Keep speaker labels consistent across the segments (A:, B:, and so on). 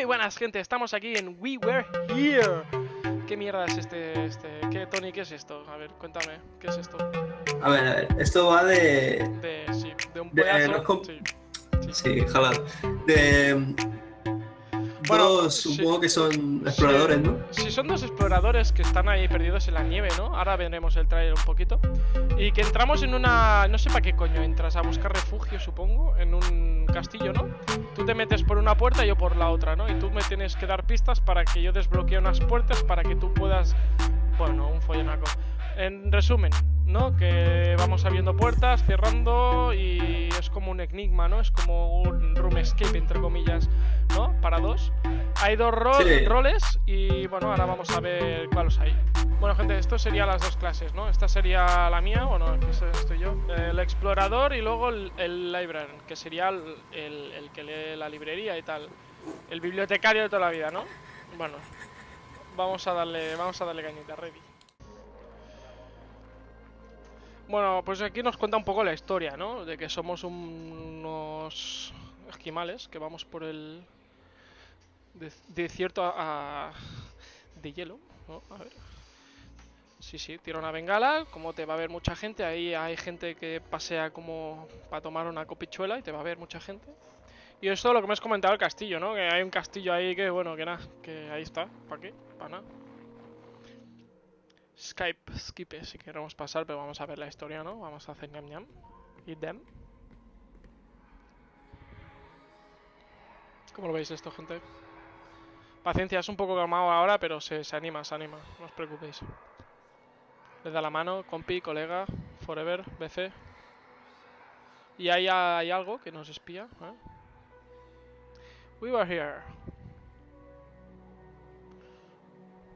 A: Muy buenas gente, estamos aquí en We Were Here ¿Qué mierda es este, este, qué Tony, qué es esto? A ver, cuéntame, ¿qué es esto?
B: A ver, a ver, esto va de...
A: De, sí, de un
B: De-
A: pedazo,
B: no com-
A: sí.
B: Sí. De...
A: Bueno,
B: dos,
A: sí.
B: supongo que son exploradores, ¿no?
A: Sí, son dos exploradores que están ahí perdidos en la nieve, ¿no? Ahora veremos el trailer un poquito. Y que entramos en una... No sé para qué coño entras, a buscar refugio, supongo, en un castillo, ¿no? Tú te metes por una puerta y yo por la otra, ¿no? Y tú me tienes que dar pistas para que yo desbloquee unas puertas para que tú puedas... Bueno, un follonaco. En resumen, ¿no? Que vamos abriendo puertas, cerrando y es como un enigma, ¿no? Es como un room escape, entre comillas, ¿no? Para dos. Hay dos ro-
B: Sí.
A: roles y bueno, ahora vamos a ver cuáles hay. Bueno, gente, esto serían las dos clases, ¿no? Esta sería la mía, bueno, aquí estoy yo. El explorador y luego el, el librarian, que sería el, el- el que lee la librería y tal. El bibliotecario de toda la vida, ¿no? Bueno, vamos a darle, vamos a darle cañita, ready. Bueno, pues aquí nos cuenta un poco la historia, ¿no? De que somos un- unos esquimales que vamos por el de- desierto a, a- de hielo, ¿no? A ver. Sí, sí, tira una bengala, como te va a ver mucha gente, ahí hay gente que pasea como para tomar una copichuela y te va a ver mucha gente. Y esto es lo que me has comentado el castillo, ¿no? Que hay un castillo ahí que, bueno, que nada, que ahí está, ¿para qué? Para nada. Skype, Skype, si queremos pasar, pero vamos a ver la historia, ¿no? Vamos a hacer ñam ñam. Y dem. ¿Cómo lo veis esto, gente? Paciencia, es un poco calmado ahora, pero se, se anima, se anima, no os preocupéis. Le da la mano, compi, colega, forever, BC. Y ahí hay algo que nos espía, ¿eh? We were here.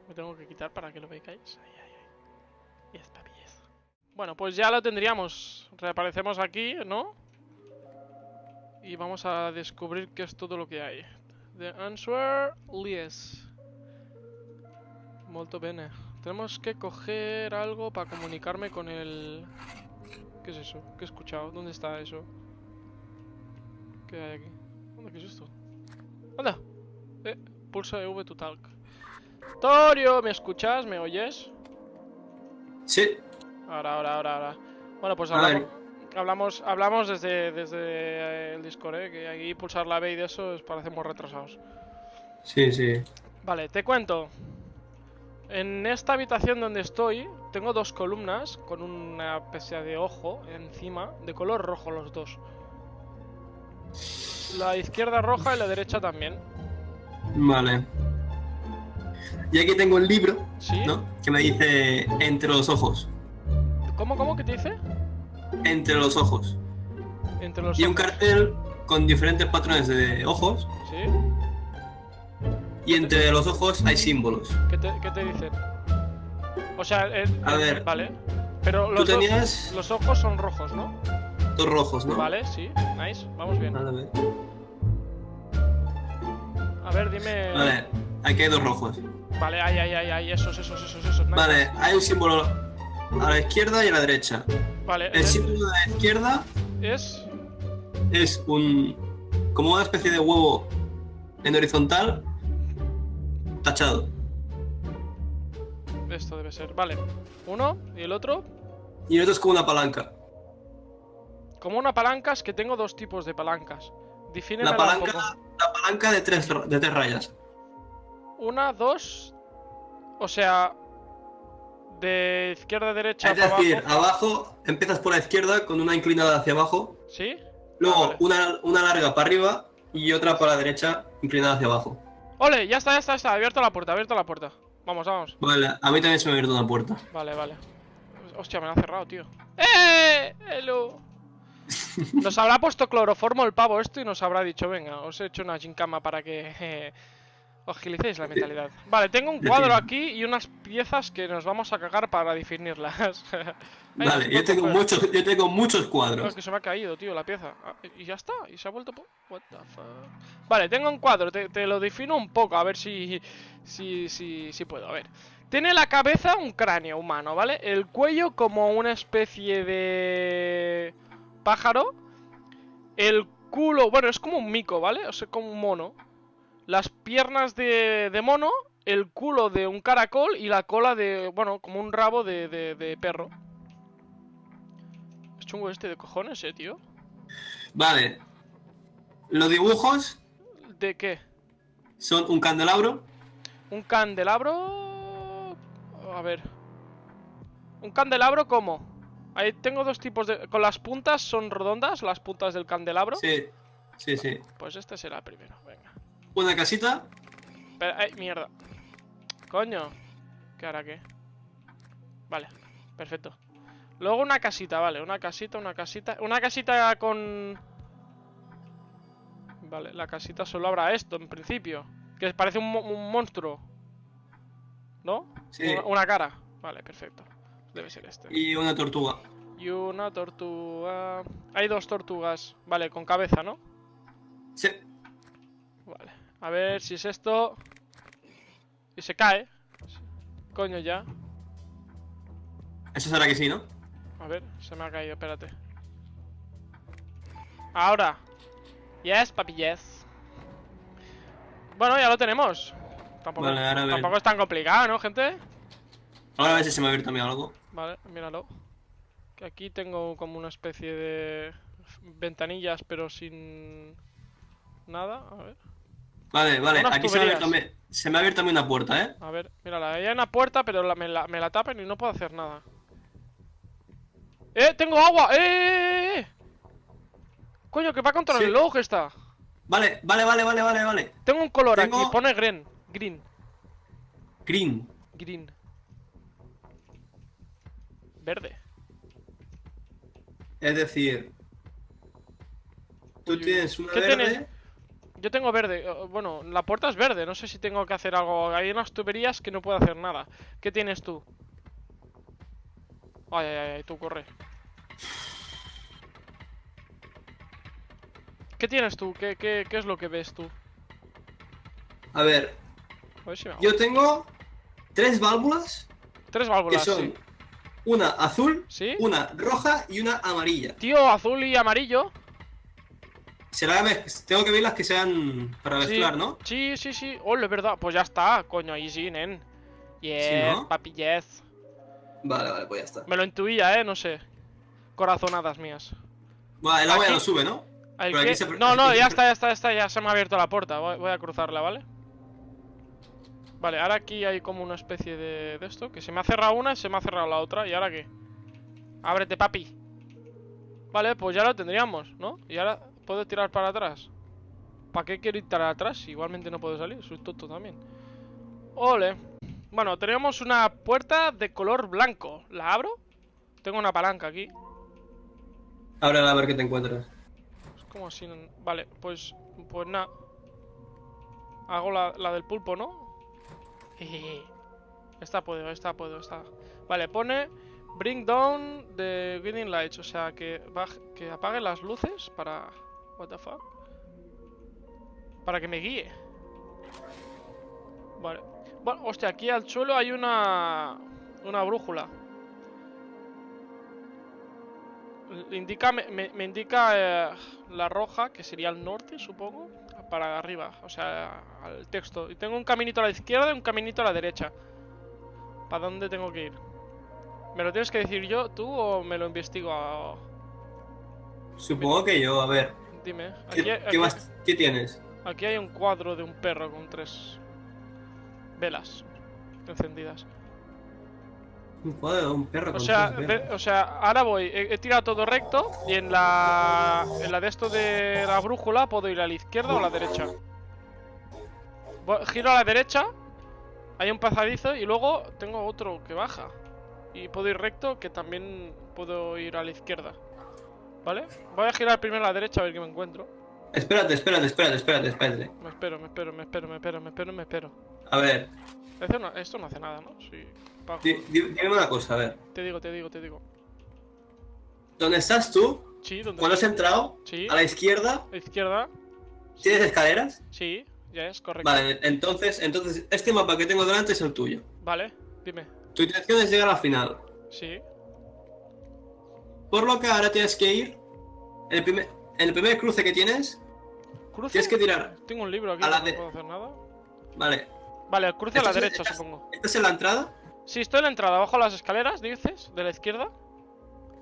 A: Me tengo que quitar para que lo veáis. Ay. Y esta. Bueno, pues ya lo tendríamos. Reaparecemos aquí, ¿no? Y vamos a descubrir qué es todo lo que hay. The answer, yes. Molto bene. Tenemos que coger algo para comunicarme con el... ¿Qué es eso? ¿Qué he escuchado? ¿Dónde está eso? ¿Qué hay aquí? ¿Dónde? ¿Qué es esto? ¡Anda! Eh, pulsa EV to talk. Torio, ¿me escuchas? ¿Me oyes?
B: Sí.
A: Ahora, ahora, ahora, ahora. Bueno, pues hablamos, hablamos, hablamos desde, desde eh, el Discord, ¿eh? Que aquí pulsar la B y de eso es parecemos retrasados.
B: Sí, sí.
A: Vale, te cuento. En esta habitación donde estoy, tengo dos columnas con una especie de ojo encima, de color rojo los dos. La izquierda roja y la derecha también.
B: Vale. Y aquí tengo el libro,
A: ¿Sí?
B: ¿no? Que me dice entre los ojos.
A: ¿Cómo, cómo? ¿Qué te dice?
B: Entre los ojos.
A: Entre los
B: Y un cartel con diferentes patrones de ojos.
A: ¿Sí?
B: Y entre los ojos hay símbolos.
A: ¿Qué te, qué te dicen? O sea, eh,
B: A
A: eh,
B: ver.
A: Vale. Pero
B: Tú
A: los, ojos-
B: tenías
A: los ojos son rojos, ¿no?
B: dos rojos, ¿no?
A: Vale, sí. Nice. Vamos bien.
B: Vale, vale.
A: A ver, dime.
B: Vale, aquí hay dos rojos.
A: Vale, ay, ay, ay, ay. Esos, esos, esos, esos. nice.
B: Vale, hay un símbolo a la izquierda y a la derecha.
A: Vale.
B: El
A: eh,
B: símbolo de la izquierda
A: Es.
B: es un. como una especie de huevo en horizontal tachado.
A: Esto debe ser. Vale. Uno y el otro.
B: Y el otro es como una palanca.
A: Como una palanca, es que tengo dos tipos de palancas. Defíneme
B: La palanca, la palanca de tres, de tres rayas.
A: Una, dos. O sea. De izquierda a derecha
B: Es decir,
A: abajo.
B: abajo empiezas por la izquierda con una inclinada hacia abajo,
A: ¿Sí?
B: luego
A: Ah, vale.
B: una, una larga para arriba y otra para la derecha inclinada hacia abajo.
A: ¡Ole! Ya está, ya está, ya está. Abierto la puerta, abierto la puerta. Vamos, vamos.
B: Vale, a mí también se me ha abierto una puerta.
A: Vale, vale. Hostia, me la ha cerrado, tío. ¡Eh! ¡Hello! Nos habrá puesto cloroformo el pavo esto y nos habrá dicho, venga, os he hecho una gincama para que eh, agilicéis la mentalidad. Vale, tengo un cuadro aquí y unas piezas que nos vamos a cagar para definirlas.
B: Vale, yo tengo, muchos, yo tengo muchos
A: No,
B: cuadros.
A: es que se me ha caído, tío, la pieza. Ah, y ya está, y se ha vuelto... What the fuck. Vale, tengo un cuadro, te, te lo defino un poco, a ver si, si, si, si puedo, a ver. Tiene la cabeza un cráneo humano, ¿vale? El cuello como una especie de pájaro. El culo, bueno, es como un mico, ¿vale? O sea, como un mono. Las piernas de, de mono, el culo de un caracol y la cola de, bueno, como un rabo de, de, de perro. Es chungo este de cojones, eh, tío.
B: Vale. Los dibujos
A: ¿De qué?
B: son un candelabro.
A: ¿Un candelabro? A ver. ¿Un candelabro cómo? Ahí tengo dos tipos de... Con las puntas son redondas, las puntas del candelabro.
B: Sí, sí, sí.
A: Pues este será el primero, venga.
B: Una casita.
A: Pero, ay, mierda. Coño. ¿Qué hará qué? Vale, perfecto. Luego una casita, vale, una casita, una casita. Una casita con... Vale, la casita solo habrá esto, en principio. Que parece un, mo- un monstruo. ¿No?
B: Sí.
A: Una, una cara. Vale, perfecto. Debe ser este.
B: Y una tortuga.
A: Y una tortuga... Hay dos tortugas. Vale, con cabeza, ¿no?
B: Sí.
A: Vale. A ver si es esto. Y se cae. Coño ya.
B: Eso será que sí, ¿no?
A: A ver, se me ha caído, espérate. Ahora. Yes, papi, yes. Bueno, ya lo tenemos. Tampoco,
B: Vale, ahora
A: tampoco es tan complicado, ¿no, gente?
B: Ahora a ver si se me ha abierto a mí algo.
A: Vale, míralo. Que aquí tengo como una especie de ventanillas, pero sin nada. A ver,
B: Vale, vale.
A: Unas
B: Aquí se me, ha abierto mí, se me ha abierto a mí una puerta, ¿eh?
A: a ver, mírala. Ahí hay una puerta, pero la- me, la, me la tapan y no puedo hacer nada. ¡Eh! ¡Tengo agua! ¡Eh! eh, eh! Coño, que va contra el reloj esta.
B: Vale, vale, vale, vale, vale, vale.
A: Tengo un color
B: Tengo-
A: aquí, pone green. Green.
B: Green.
A: Green. Verde.
B: Es decir, tú
A: uy,
B: tienes una
A: ¿qué
B: verde.
A: tienes? Yo tengo verde. eh, Bueno, la puerta es verde. No sé si tengo que hacer algo. Hay unas tuberías que no puedo hacer nada. ¿Qué tienes tú? Ay, ay, ay, tú corre. ¿Qué tienes tú? ¿Qué, qué, qué es lo que ves tú?
B: A ver,
A: A ver si me hago.
B: yo tengo tres válvulas
A: Tres
B: que
A: válvulas,
B: son
A: sí.
B: una azul,
A: ¿Sí?
B: una roja y una amarilla.
A: Tío, azul y amarillo.
B: Será tengo que ver las que sean para
A: Sí.
B: mezclar, ¿no?
A: Sí, sí, sí. Oh, es verdad. Pues ya está, coño, ahí sí, nen. Yes,
B: ¿no?
A: papi, yes.
B: Vale, vale, pues ya está.
A: Me lo intuía, eh, no sé. Corazonadas mías.
B: Vale, el agua ya no sube, ¿no?
A: ¿El
B: Pero aquí
A: qué?
B: se-
A: No, no, ya está, ya está, ya está, ya se me ha abierto la puerta. Voy, voy a cruzarla, ¿vale? Vale, ahora aquí hay como una especie de, de esto. Que se me ha cerrado una y se me ha cerrado la otra. ¿Y ahora qué? Ábrete, papi. Vale, pues ya lo tendríamos, ¿no? Y ahora puedo tirar para atrás. ¿Para qué quiero ir para atrás? Igualmente no puedo salir, soy tonto también. Ole. Bueno, tenemos una puerta de color blanco. ¿La abro? Tengo una palanca aquí.
B: Ábrela a ver qué te encuentras.
A: Es como así. no- Vale, pues. Pues nada. Hago la, la del pulpo, ¿no? Esta puedo, esta puedo, esta. Vale, pone. Bring down the guiding lights. O sea, que, baj- que apague las luces para. What the fuck? Para que me guíe. Vale. Bueno, hostia, aquí al suelo hay una. Una brújula. Indica, me, me- indica eh, la roja, que sería el norte, supongo, para arriba, o sea, al texto. Y tengo un caminito a la izquierda y un caminito a la derecha. ¿Para dónde tengo que ir? ¿Me lo tienes que decir yo, tú, o me lo investigo?
B: Supongo que yo, a ver.
A: Dime.
B: ¿Qué,
A: Aquí,
B: qué más- qué tienes?
A: aquí hay un cuadro de un perro con tres velas encendidas.
B: Un cuadro de un perro
A: O
B: con
A: sea,
B: tres
A: ve-
B: velas.
A: o sea, ahora voy, he, he tirado todo recto y en la en la de esto de la brújula puedo ir a la izquierda o a la derecha. Voy- giro a la derecha, hay un pasadizo y luego tengo otro que baja. Y puedo ir recto que también puedo ir a la izquierda. ¿Vale? Voy a girar primero a la derecha a ver qué me encuentro.
B: Espérate, espérate, espérate, espérate, espérate.
A: Me espero, me espero, me espero, me espero, me espero, me espero.
B: A ver,
A: Esto no, esto no hace nada, ¿no? Sí. bajo.
B: dime una cosa, a ver.
A: Te digo, te digo, te digo.
B: ¿Dónde estás tú?
A: Sí, ¿dónde
B: Cuando has entrado,
A: Sí,
B: a la izquierda,
A: a la izquierda.
B: ¿tienes escaleras?
A: Sí, ya es correcto.
B: Vale, entonces, entonces, este mapa que tengo delante es el tuyo.
A: Vale, dime.
B: Tu intención es llegar al final.
A: Sí,
B: Por lo que ahora tienes que ir. En el primer, en el primer cruce que tienes,
A: Cruce.
B: Tienes que tirar.
A: Tengo un libro aquí,
B: a la
A: no
B: de-
A: puedo hacer nada.
B: Vale.
A: Vale, cruce a la
B: ¿Estás-
A: derecha,
B: estás-
A: supongo.
B: ¿Estás en la entrada?
A: Sí, estoy en la entrada, abajo las escaleras, dices, de la izquierda.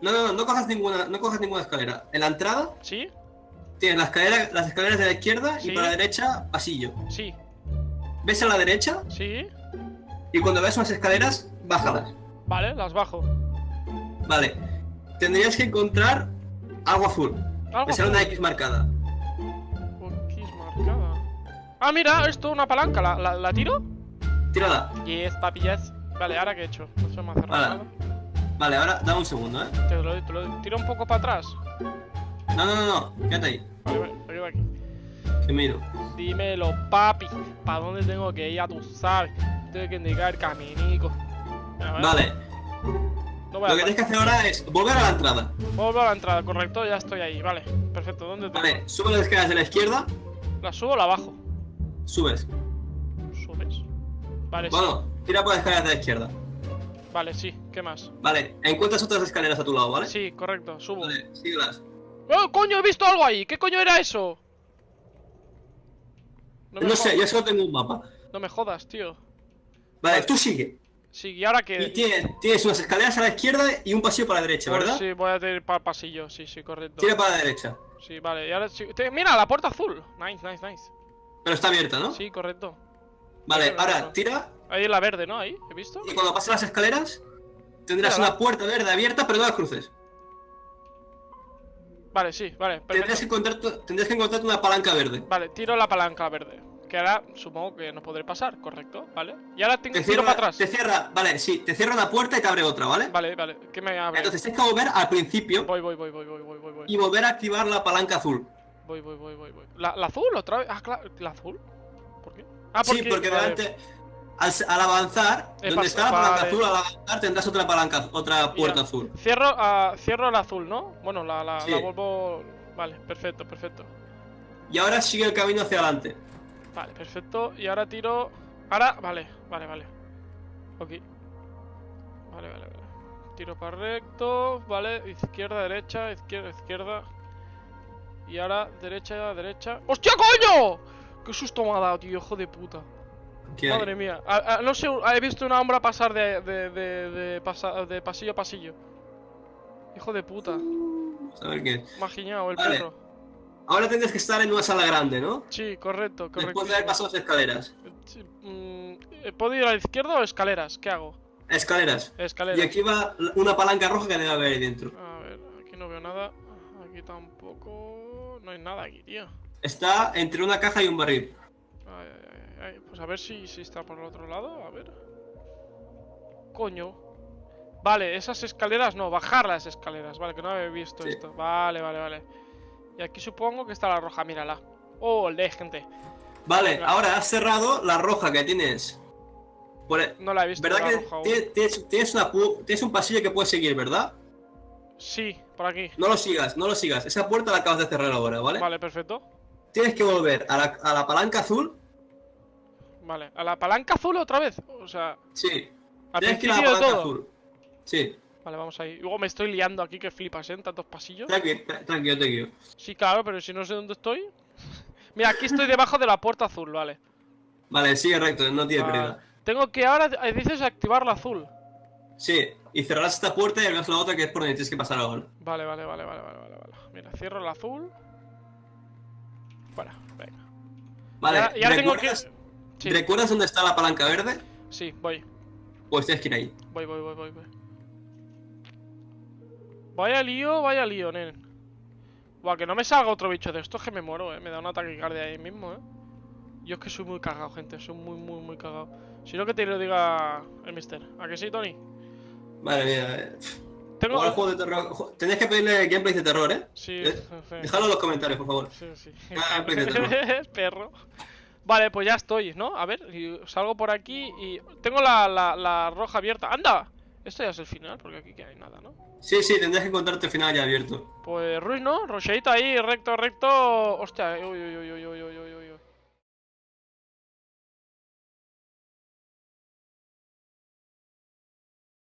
B: No, no, no, no cojas ninguna, no cojas ninguna escalera. En la entrada
A: Sí,
B: tienes la escalera, las escaleras de la izquierda
A: Sí.
B: y para la derecha, pasillo.
A: sí,
B: Ves a la derecha
A: sí.
B: y cuando ves unas escaleras, bájalas.
A: Vale, las bajo.
B: Vale. Tendrías que encontrar algo azul.
A: Algo
B: sale una. X marcada.
A: X marcada. Ah, mira, esto, una palanca. ¿La, la, la tiro?
B: Tírala.
A: Yes, papi, yes. Vale, ¿ahora qué he hecho? No se me ha cerrado
B: Vale. ahora dame un segundo, ¿eh?
A: Te lo, te lo tiro un poco para atrás.
B: No, no, no, no. Quédate ahí.
A: Quedo aquí.
B: Que miro.
A: Dímelo, papi. ¿Para dónde tengo que ir? Ya tú sabes. Tengo que indicar el caminico.
B: Vale.
A: No voy
B: Lo que tienes que hacer ahora es volver a la entrada.
A: Vuelvo a la entrada, correcto, ya estoy ahí, vale. Perfecto, ¿dónde tengo?
B: Vale, sube las escaleras de la izquierda,
A: ¿La subo o la bajo?
B: subes.
A: ¿Subes? Vale, sí.
B: Bueno, tira por las escaleras de la izquierda.
A: Vale, sí. ¿Qué más?
B: Vale, encuentras otras escaleras a tu lado, ¿vale?
A: Sí, correcto, subo.
B: Vale, síguelas.
A: ¡Oh, coño! He visto algo ahí. ¿Qué coño era eso? No
B: No sé, yo solo tengo un mapa.
A: no me jodas, tío.
B: Vale,
A: Vale.
B: tú sigue.
A: Sí, y ahora
B: Y
A: que.
B: tienes, tienes unas escaleras a la izquierda y un pasillo para la derecha, ¿verdad?
A: Sí, voy a ir para el pasillo. Sí, sí, correcto.
B: Tira para la derecha.
A: Sí, vale. Y ahora sí- te- Mira, la puerta azul. Nice, nice, nice.
B: Pero está abierta, ¿no?
A: Sí, correcto.
B: Vale, ahora tira
A: Ahí es la verde, ¿no? Ahí, ¿he visto?
B: y cuando pases las escaleras tendrás una puerta verde abierta, pero no la cruces.
A: Vale, sí, vale.
B: Tendrías
A: Perfecto.
B: que, encontrar tu- tendrías que encontrarte una palanca verde.
A: Vale, tiro la palanca verde. Que ahora supongo que no podré pasar, correcto, ¿vale? Y ahora tengo,
B: Te cierra,
A: para atrás.
B: te cierra, vale, sí, te cierra una puerta y te abre otra, ¿vale?
A: Vale, vale. ¿Qué me abre?
B: Entonces tienes que volver al principio
A: Voy, voy, voy, voy, voy, voy, voy, voy.
B: y volver a activar la palanca azul.
A: Voy, voy, voy, voy, voy. ¿La, la azul otra vez? Ah, claro, ¿la azul? ¿Por qué? Ah,
B: sí, porque delante, al, al avanzar,
A: He
B: donde está la palanca
A: vale.
B: azul, al avanzar tendrás otra palanca, otra puerta
A: Ya.
B: azul.
A: Cierro, ah, cierro el azul, ¿no? Bueno, la, la,
B: Sí.
A: la vuelvo... Vale, perfecto, perfecto.
B: Y ahora sigue el camino hacia adelante.
A: Vale, perfecto. Y ahora tiro... Ahora... Vale, vale, vale. Ok. Vale, vale, vale. Tiro para recto, vale. Izquierda, derecha, izquierda, izquierda. Y ahora derecha, derecha. ¡Hostia, coño! ¡Qué susto me ha dado, tío! Hijo de puta. Madre mía. No sé, he visto una sombra pasar de, de, de, de, pasa- de pasillo a pasillo. Hijo de puta.
B: Vamos a ver qué
A: el
B: Vale.
A: perro.
B: Ahora tendrás que estar en una sala grande, ¿no?
A: Sí, correcto, correcto.
B: Después de haber pasado las escaleras.
A: ¿Puedo ir a la izquierda o escaleras? ¿Qué hago?
B: Escaleras.
A: Escaleras.
B: Y aquí va una palanca roja que debe haber ahí dentro.
A: A ver, aquí no veo nada. Aquí tampoco. No hay nada aquí, tío.
B: Está entre una caja y un barril.
A: Ay, ay, ay, ay. Pues a ver si, si está por el otro lado. A ver. Coño. Vale, esas escaleras no, bajar las escaleras. Vale, que no había visto
B: Sí.
A: esto. Vale, vale, vale. Y aquí supongo que está la roja, mírala. Oh, de gente.
B: Vale, ahora has cerrado la roja que tienes. Por e-
A: No la he visto.
B: ¿Verdad
A: la
B: que
A: roja aún.
B: tienes, tienes- una pu- tienes un pasillo que puedes seguir, verdad?
A: Sí, por aquí.
B: No lo sigas, no lo sigas. Esa puerta la acabas de cerrar ahora, ¿vale?
A: Vale, perfecto.
B: Tienes que volver a la, a la palanca azul.
A: Vale, a la palanca azul otra vez. O sea,
B: Sí.
A: al
B: Tienes que ir a la palanca
A: todo.
B: azul. Sí.
A: Vale, vamos ahí. Luego me estoy liando aquí que flipas, ¿eh? En tantos pasillos.
B: Tranqui, tra- tranquilo, tranquilo.
A: Sí, claro, pero si no sé dónde estoy. Mira, aquí estoy debajo de la puerta azul, vale.
B: Vale, sigue recto, no tiene
A: Vale.
B: pérdida.
A: Tengo que ahora, eh, dices, activar la azul.
B: Sí, y cerrarás esta puerta y abrirás la otra que es por donde tienes que pasar ahora.
A: Vale, vale, vale, vale, vale, vale. vale. Mira, cierro el azul. Fuera, venga.
B: Vale,
A: ya ya tengo que.
B: ¿recuerdas,
A: Sí,
B: ¿recuerdas dónde está la palanca verde?
A: sí, voy.
B: Pues tienes que ir ahí.
A: Voy, voy, voy, voy, voy. Vaya lío, vaya lío, nen. Buah, que no me salga otro bicho de estos que me muero, eh. Me da un ataque cardia ahí mismo, eh. Yo es que soy muy cagado, gente. Soy muy, muy, muy cagado. Si no, que te lo diga el mister. ¿A que sí, Tony?
B: Vale, mira. eh,
A: Tengo.
B: jugar al juego de terror. jo- Tenías que pedirle gameplays de terror, ¿eh?
A: Sí,
B: Eh,
A: sí.
B: Dejadlo en los comentarios, por favor.
A: Sí, sí.
B: Ah, gameplay de terror.
A: Perro. Vale, pues ya estoy, ¿no? A ver, salgo por aquí y. Tengo la, la, la roja abierta. ¡Anda! Esto ya es el final, porque aquí que hay nada, ¿no?
B: Sí, sí, tendrás que encontrarte el final ya abierto.
A: Pues Ruiz, ¿no? Rocheita ahí, recto, recto. Hostia, uy, uy, uy, uy, uy, uy, uy,